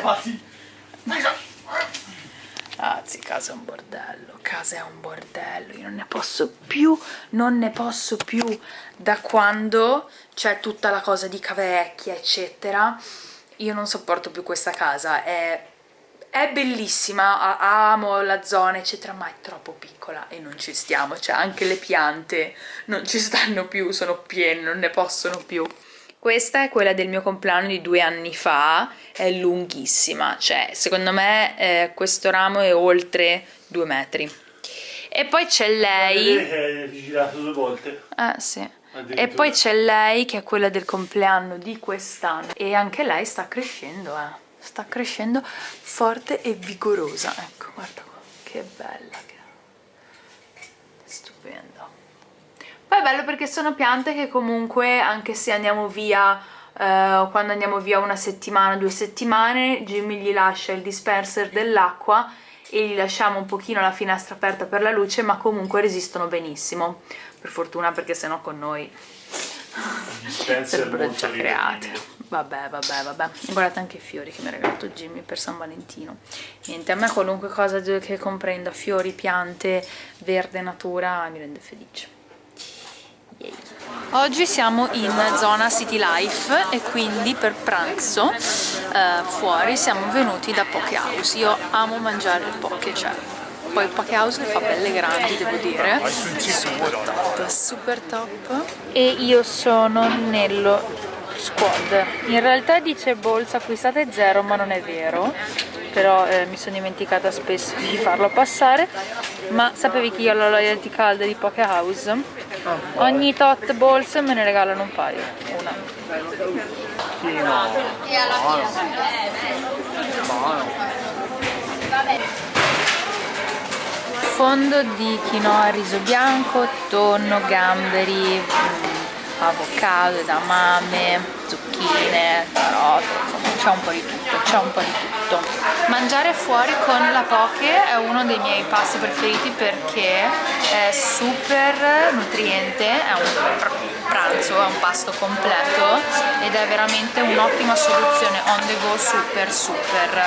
figlio. Ragazzi, casa è un bordello, casa è un bordello, io non ne posso più, non ne posso più da quando c'è tutta la cosa di cavecchia, eccetera. Io non sopporto più questa casa, è, è bellissima, amo la zona, eccetera, ma è troppo piccola e non ci stiamo, cioè anche le piante non ci stanno più, sono piene, non ne possono più. Questa è quella del mio compleanno di due anni fa, è lunghissima, cioè secondo me eh, questo ramo è oltre due metri. E poi c'è lei... È girato due volte. Eh sì. E poi c'è lei che è quella del compleanno di quest'anno e anche lei sta crescendo, eh. Sta crescendo forte e vigorosa. Ecco, guarda qua, che bella che è. Poi è bello perché sono piante che comunque, anche se andiamo via, eh, quando andiamo via una settimana, due settimane, Jimmy gli lascia il dispenser dell'acqua e gli lasciamo un pochino la finestra aperta per la luce, ma comunque resistono benissimo. Per fortuna perché sennò con noi sarebbero già create. Vabbè, vabbè, vabbè. Guardate anche i fiori che mi ha regalato Jimmy per San Valentino. Niente, a me qualunque cosa che comprenda fiori, piante, verde, natura mi rende felice. Oggi siamo in zona City Life e quindi per pranzo eh, fuori siamo venuti da Poke House. Io amo mangiare il poke, cioè poi il Poke House fa belle grandi devo dire, super top, super top. E io sono nello squad. In realtà dice bolsa acquistate zero ma non è vero però eh, mi sono dimenticata spesso di farlo passare ma sapevi che io ho la loyalty card di Poke House? Ogni tot borse me ne regalano un paio una. Fondo di quinoa riso bianco, tonno, gamberi, mm, avocado, edamame, zucchine, carote, insomma c'è un po' di tutto, c'è un po' di tutto. Mangiare fuori con la poke è uno dei miei passi preferiti perché è super nutriente, è un pranzo, è un pasto completo ed è veramente un'ottima soluzione on the go super super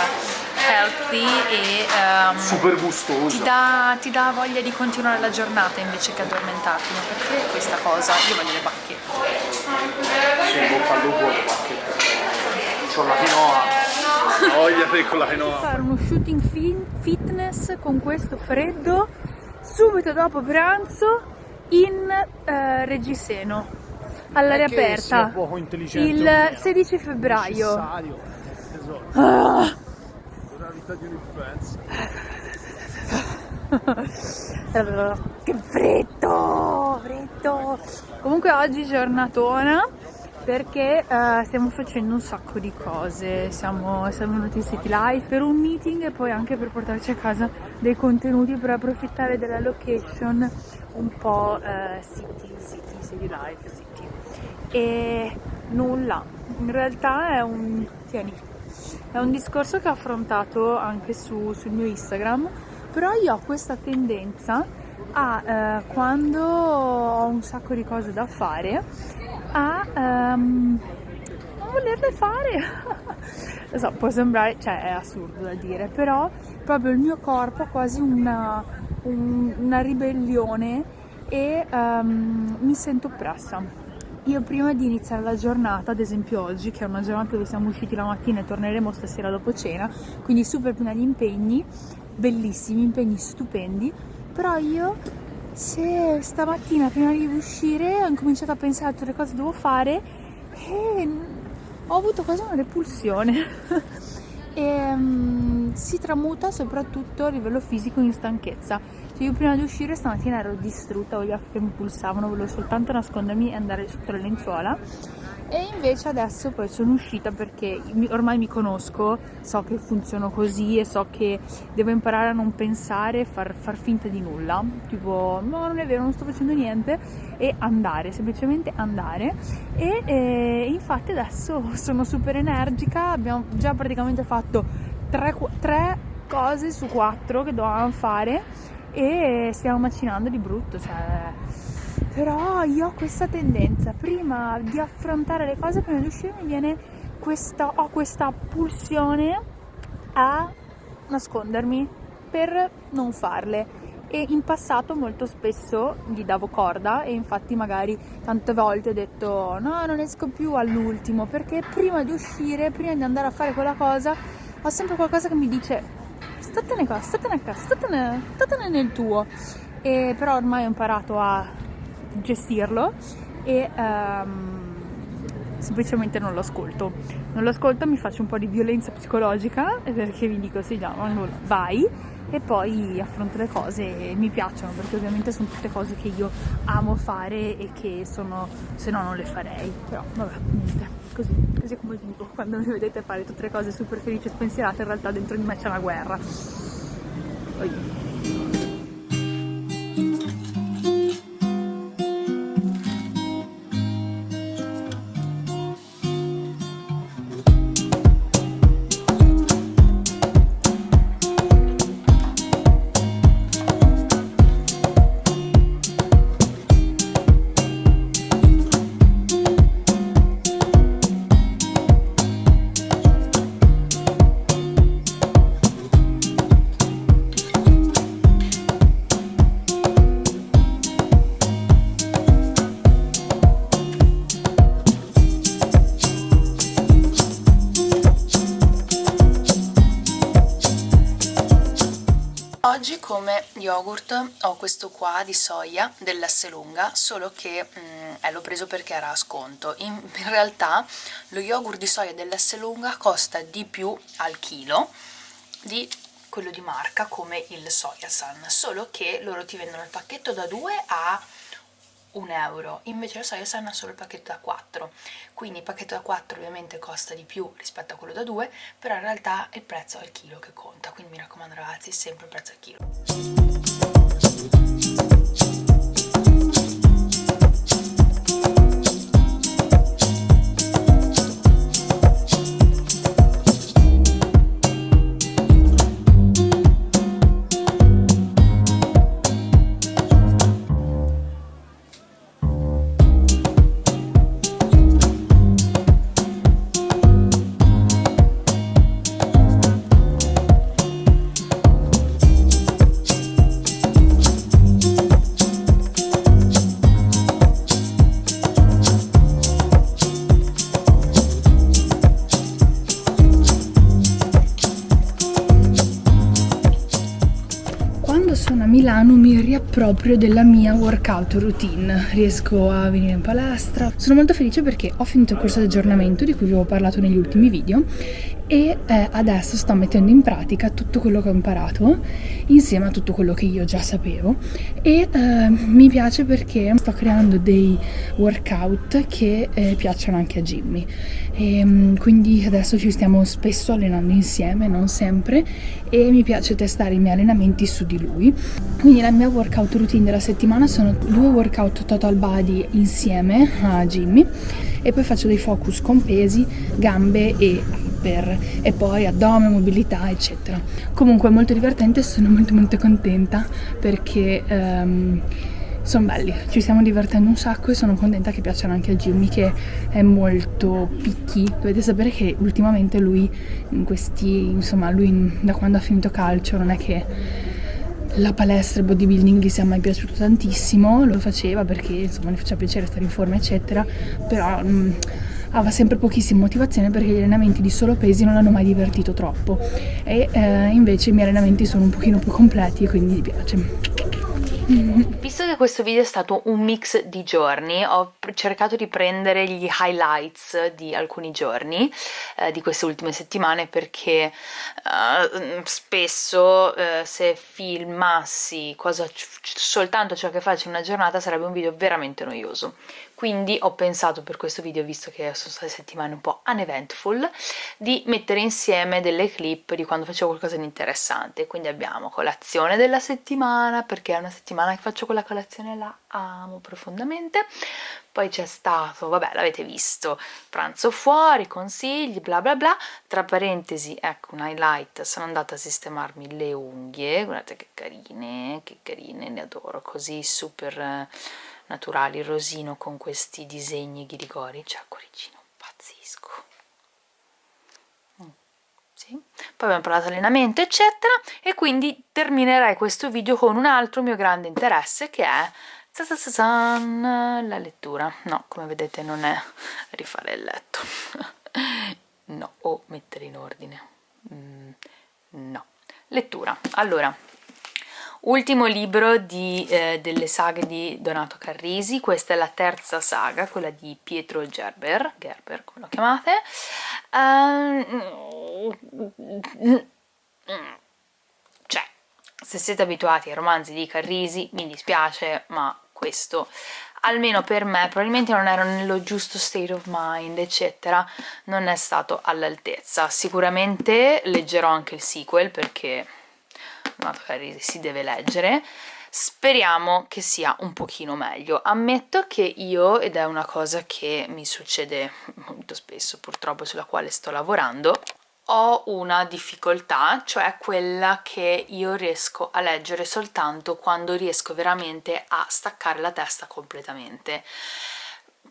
healthy e um, super gustoso ti dà, ti dà, voglia di continuare la giornata invece che addormentarti. Perché questa cosa? Io voglio le bacchette. Sì, bocca al lupo le bacchette. C'ho la quinoa voglia con la quinoa. fare uno shooting fitness con questo freddo subito dopo pranzo in eh, Reggiseno. All'aria aperta. il 16 febbraio. Ah. che freddo freddo. Comunque oggi giornatona perché uh, stiamo facendo un sacco di cose, siamo, siamo venuti in City Life per un meeting e poi anche per portarci a casa dei contenuti per approfittare della location un po' uh, city, city, city life, city. E nulla, in realtà è un, tieni, è un discorso che ho affrontato anche su, sul mio Instagram, però io ho questa tendenza a uh, quando ho un sacco di cose da fare a um, non volerle fare. Lo so, può sembrare, cioè è assurdo da dire, però proprio il mio corpo ha quasi una, un, una ribellione e um, mi sento oppressa. Io prima di iniziare la giornata, ad esempio oggi, che è una giornata dove siamo usciti la mattina e torneremo stasera dopo cena, quindi super piena di impegni, bellissimi, impegni stupendi, però io se stamattina prima di uscire ho incominciato a pensare a tutte le cose che devo fare e ho avuto quasi una repulsione. E um, si tramuta soprattutto a livello fisico in stanchezza. Cioè io prima di uscire stamattina ero distrutta, ho gli occhi che mi pulsavano, volevo soltanto nascondermi e andare sotto le lenzuola e invece adesso poi sono uscita perché ormai mi conosco, so che funziono così e so che devo imparare a non pensare far, far, finta di nulla, tipo no non è vero non sto facendo niente. E andare, semplicemente andare. E, e infatti adesso sono super energica, abbiamo già praticamente fatto tre, tre cose su quattro che dovevamo fare e stiamo macinando di brutto, cioè però io ho questa tendenza, prima di affrontare le cose, prima di uscire mi viene questa, ho questa pulsione a nascondermi per non farle. E in passato molto spesso gli davo corda e infatti magari tante volte ho detto no non esco più all'ultimo perché prima di uscire, prima di andare a fare quella cosa ho sempre qualcosa che mi dice statene qua, statene qua, statene, statene nel tuo e però ormai ho imparato a gestirlo e um, semplicemente non lo ascolto. Non lo ascolto, mi faccio un po' di violenza psicologica perché mi dico sì già, vai. E poi affronto le cose e mi piacciono perché ovviamente sono tutte cose che io amo fare e che sono se no non le farei. Però vabbè niente. Così così come vivo quando mi vedete fare tutte le cose super felici e spensierate in realtà dentro di me c'è una guerra. Poi. Come yogurt ho questo qua di soia dell'Esselunga, solo che mm, eh, l'ho preso perché era a sconto. In, in realtà lo yogurt di soia dell'Esselunga costa di più al chilo di quello di marca come il Soyasan, solo che loro ti vendono il pacchetto da 2 a un euro invece la soia sanna solo il pacchetto da 4 quindi il pacchetto da 4 ovviamente costa di più rispetto a quello da 2 però in realtà è il prezzo al chilo che conta. Quindi mi raccomando ragazzi sempre il prezzo al chilo Milano mi riapproprio della mia workout routine, riesco a venire in palestra. Sono molto felice perché ho finito il corso di aggiornamento di cui vi avevo parlato negli ultimi video e eh, adesso sto mettendo in pratica tutto quello che ho imparato insieme a tutto quello che io già sapevo. E eh, mi piace perché sto creando dei workout che eh, piacciono anche a Jimmy. E, ehm, quindi adesso ci stiamo spesso allenando insieme, non sempre e mi piace testare i miei allenamenti su di lui quindi la mia workout routine della settimana sono due workout total body insieme a Jimmy e poi faccio dei focus con pesi, gambe e upper e poi addome, mobilità eccetera. Comunque molto divertente e sono molto molto contenta perché um, sono belli, ci stiamo divertendo un sacco e sono contenta che piacciono anche a Jimmy che è molto picchi dovete sapere che ultimamente lui in questi, insomma lui da quando ha finito calcio non è che la palestra, il bodybuilding gli sia mai piaciuto tantissimo, lo faceva perché insomma gli faceva piacere stare in forma eccetera, però mh, aveva sempre pochissima motivazione perché gli allenamenti di solo pesi non l'hanno mai divertito troppo e eh, invece i miei allenamenti sono un pochino più completi e quindi mi piace. Visto che questo video è stato un mix di giorni, ho cercato di prendere gli highlights di alcuni giorni eh, di queste ultime settimane perché eh, spesso eh, se filmassi cosa, soltanto ciò che faccio in una giornata sarebbe un video veramente noioso quindi ho pensato per questo video, visto che sono state settimane un po' uneventful, di mettere insieme delle clip di quando facevo qualcosa di interessante. Quindi abbiamo colazione della settimana, perché è una settimana che faccio quella colazione la amo profondamente. Poi c'è stato, vabbè l'avete visto, pranzo fuori, consigli, bla bla bla. Tra parentesi, ecco un highlight, sono andata a sistemarmi le unghie, guardate che carine, che carine, le adoro, così super naturali, rosino con questi disegni ghirigori, cioè cuoricino, pazzisco. sì. Poi abbiamo parlato allenamento, eccetera, e quindi terminerei questo video con un altro mio grande interesse che è la lettura. No, come vedete non è rifare il letto. no, o mettere in ordine. Mm, no. Lettura. Allora, ultimo libro di, eh, delle saghe di Donato Carrisi, questa è la terza saga, quella di Pietro Gerber, Gerber come lo chiamate. Um, cioè, se siete abituati ai romanzi di Carrisi, mi dispiace, ma questo almeno per me probabilmente non ero nello giusto state of mind eccetera non è stato all'altezza sicuramente leggerò anche il sequel perché magari si deve leggere speriamo che sia un pochino meglio ammetto che io ed è una cosa che mi succede molto spesso purtroppo sulla quale sto lavorando ho una difficoltà, cioè quella che io riesco a leggere soltanto quando riesco veramente a staccare la testa completamente.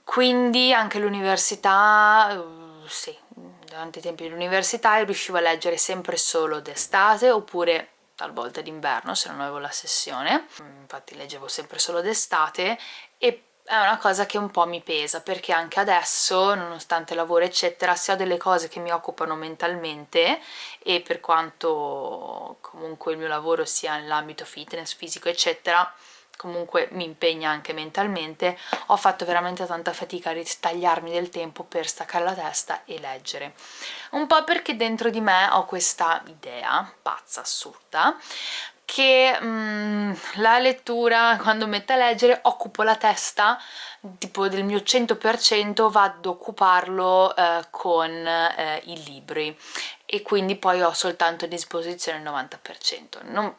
Quindi anche l'università, sì, durante i tempi dell'università riuscivo a leggere sempre solo d'estate oppure talvolta d'inverno se non avevo la sessione, infatti leggevo sempre solo d'estate e è una cosa che un po' mi pesa perché anche adesso nonostante lavoro eccetera se ho delle cose che mi occupano mentalmente e per quanto comunque il mio lavoro sia nell'ambito fitness, fisico eccetera comunque mi impegna anche mentalmente ho fatto veramente tanta fatica a ritagliarmi del tempo per staccare la testa e leggere. Un po' perché dentro di me ho questa idea pazza, assurda che mm, la lettura quando metto a leggere occupo la testa tipo del mio 100% vado ad occuparlo eh, con eh, i libri. E quindi poi ho soltanto a disposizione il 90% non...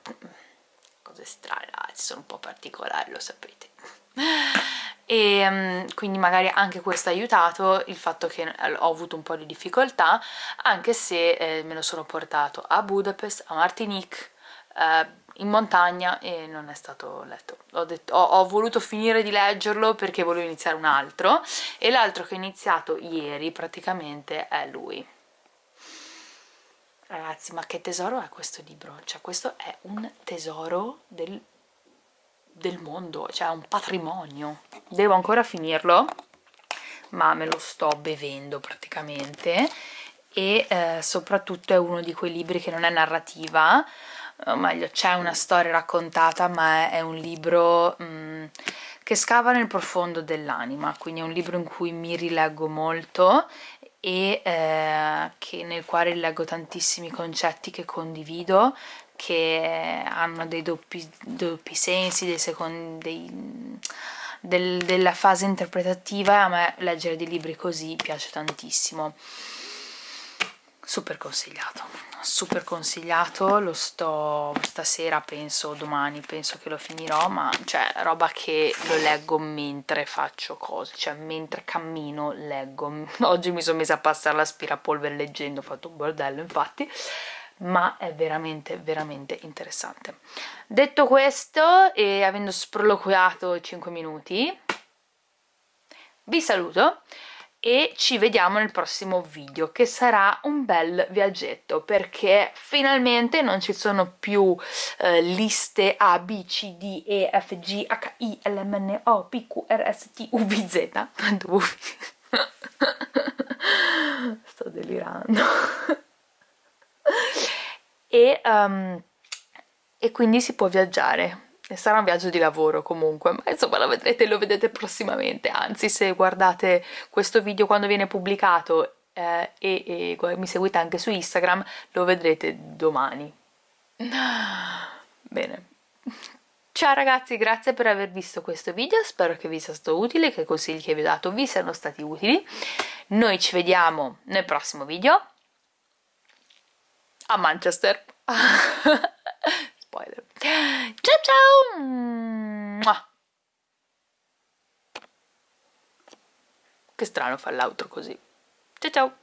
cose strane, ah, sono un po' particolari lo sapete e um, quindi magari anche questo ha aiutato il fatto che ho avuto un po' di difficoltà anche se eh, me lo sono portato a Budapest, a Martinique eh, in montagna e non è stato letto. Ho, detto, ho, ho, voluto finire di leggerlo perché volevo iniziare un altro e l'altro che ho iniziato ieri praticamente è lui. Ragazzi, ma che tesoro è questo libro? Cioè, questo è un tesoro del, del mondo, cioè un patrimonio. Devo ancora finirlo, ma me lo sto bevendo praticamente e eh, soprattutto è uno di quei libri che non è narrativa, o meglio c'è una storia raccontata ma è, un libro mh, mm, che scava nel profondo dell'anima quindi è un libro in cui mi rileggo molto e eh, che, nel quale rileggo tantissimi concetti che condivido che hanno dei doppi, doppi sensi, dei secondi, dei, del, della fase interpretativa a me leggere dei libri così piace tantissimo super consigliato. Super consigliato lo sto stasera penso domani penso che lo finirò ma cioè roba che lo leggo mentre faccio cose cioè mentre cammino leggo. Oggi mi sono messa a passare l'aspirapolvere leggendo ho fatto un bordello infatti ma è veramente veramente interessante. Detto questo e avendo sproloquiato 5 minuti vi saluto e ci vediamo nel prossimo video che sarà un bel viaggetto perché finalmente non ci sono più eh, liste A, B, C, D, E, F, G, H, I, L, M, N, O, P, Q, R, S, T, U, V, Z. Sto delirando. E, um, e quindi si può viaggiare sarà un viaggio di lavoro comunque ma insomma lo vedrete lo vedete prossimamente anzi se guardate questo video quando viene pubblicato eh, e, e mi seguite anche su Instagram lo vedrete domani bene Ciao ragazzi, grazie per aver visto questo video, spero che vi sia stato utile, che i consigli che vi ho dato vi siano stati utili. Noi ci vediamo nel prossimo video a Manchester. Spoiler. Ciao ciao! Che strano fa l'altro così. Ciao ciao!